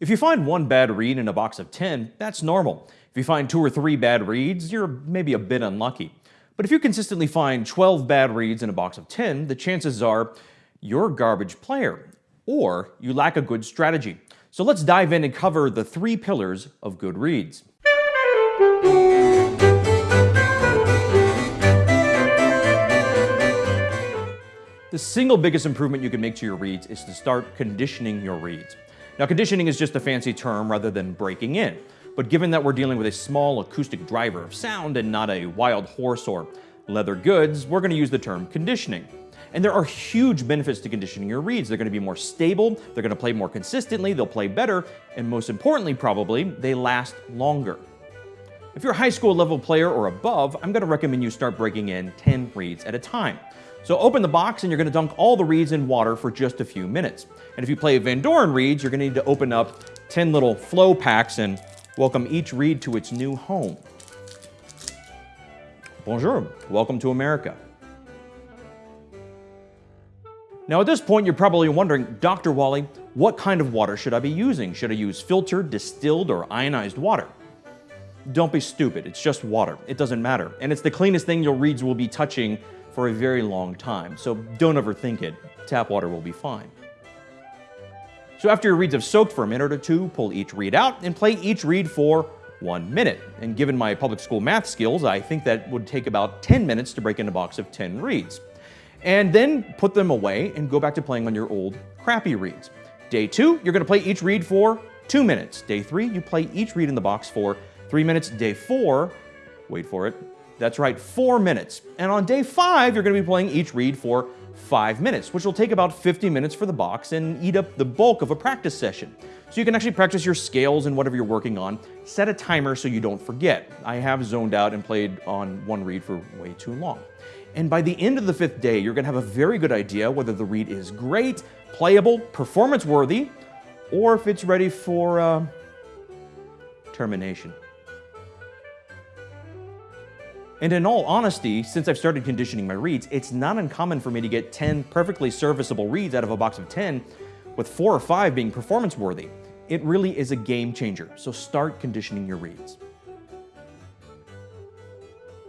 If you find one bad reed in a box of 10, that's normal. If you find two or three bad reeds, you're maybe a bit unlucky. But if you consistently find 12 bad reeds in a box of 10, the chances are you're a garbage player, or you lack a good strategy. So let's dive in and cover the three pillars of good reeds. The single biggest improvement you can make to your reeds is to start conditioning your reeds. Now conditioning is just a fancy term rather than breaking in, but given that we're dealing with a small acoustic driver of sound and not a wild horse or leather goods, we're going to use the term conditioning. And there are huge benefits to conditioning your reeds. They're going to be more stable, they're going to play more consistently, they'll play better, and most importantly probably, they last longer. If you're a high school level player or above, I'm going to recommend you start breaking in 10 reeds at a time. So open the box and you're going to dunk all the reeds in water for just a few minutes. And if you play Vandoren reeds, you're to need to open up 10 little flow packs and welcome each reed to its new home. Bonjour, welcome to America. Now at this point, you're probably wondering, Dr. Wally, what kind of water should I be using? Should I use filtered, distilled, or ionized water? Don't be stupid, it's just water. It doesn't matter. And it's the cleanest thing your reeds will be touching for a very long time, so don't overthink it. Tap water will be fine. So after your reeds have soaked for a minute or two, pull each reed out and play each reed for one minute. And given my public school math skills, I think that would take about 10 minutes to break in a box of 10 reeds. And then put them away and go back to playing on your old crappy reeds. Day two, you're gonna play each reed for two minutes. Day three, you play each reed in the box for three minutes. Day four, wait for it, that's right, four minutes. And on day five, you're gonna be playing each reed for five minutes, which will take about 50 minutes for the box and eat up the bulk of a practice session. So you can actually practice your scales and whatever you're working on. Set a timer so you don't forget. I have zoned out and played on one reed for way too long. And by the end of the fifth day, you're gonna have a very good idea whether the reed is great, playable, performance worthy, or if it's ready for uh, termination. And in all honesty, since I've started conditioning my reeds, it's not uncommon for me to get 10 perfectly serviceable reeds out of a box of 10, with four or five being performance worthy. It really is a game changer, so start conditioning your reeds.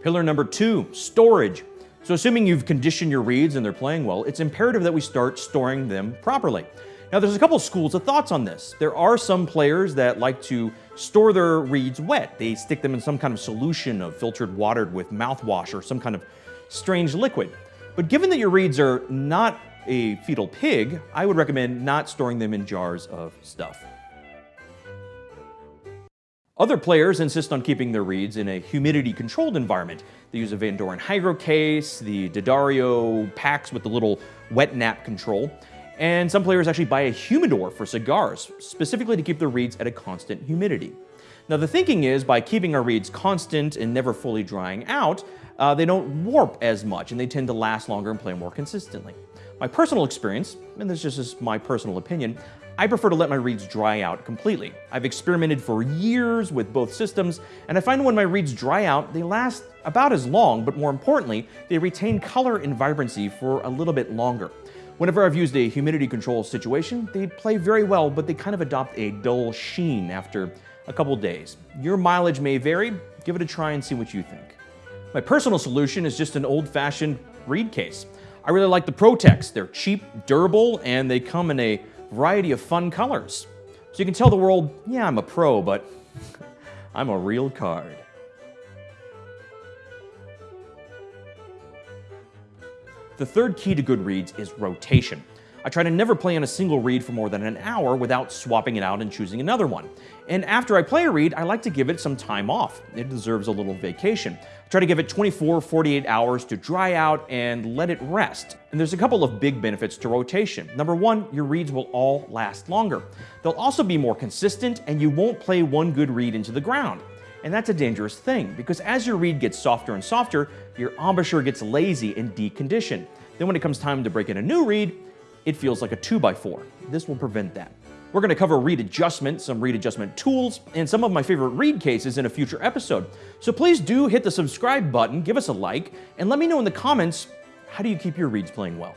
Pillar number two, storage. So assuming you've conditioned your reeds and they're playing well, it's imperative that we start storing them properly. Now there's a couple schools of thoughts on this. There are some players that like to store their reeds wet. They stick them in some kind of solution of filtered water with mouthwash or some kind of strange liquid. But given that your reeds are not a fetal pig, I would recommend not storing them in jars of stuff. Other players insist on keeping their reeds in a humidity-controlled environment. They use a Van Doren Hygro case, the D'Addario packs with the little wet nap control. And some players actually buy a humidor for cigars, specifically to keep the reeds at a constant humidity. Now the thinking is by keeping our reeds constant and never fully drying out, uh, they don't warp as much and they tend to last longer and play more consistently. My personal experience, and this is just my personal opinion, I prefer to let my reeds dry out completely. I've experimented for years with both systems, and I find when my reeds dry out, they last about as long, but more importantly, they retain color and vibrancy for a little bit longer. Whenever I've used a humidity control situation, they play very well, but they kind of adopt a dull sheen after a couple days. Your mileage may vary, give it a try and see what you think. My personal solution is just an old-fashioned reed case. I really like the Protex. They're cheap, durable, and they come in a variety of fun colors. So you can tell the world, yeah, I'm a pro, but I'm a real card. The third key to good reeds is rotation. I try to never play on a single reed for more than an hour without swapping it out and choosing another one. And after I play a reed, I like to give it some time off. It deserves a little vacation. I try to give it 24, 48 hours to dry out and let it rest. And there's a couple of big benefits to rotation. Number one, your reeds will all last longer. They'll also be more consistent and you won't play one good reed into the ground. And that's a dangerous thing because as your reed gets softer and softer, your embouchure gets lazy and deconditioned. Then when it comes time to break in a new reed, it feels like a 2x4. This will prevent that. We're going to cover reed adjustment, some reed adjustment tools, and some of my favorite reed cases in a future episode. So please do hit the subscribe button, give us a like, and let me know in the comments, how do you keep your reeds playing well?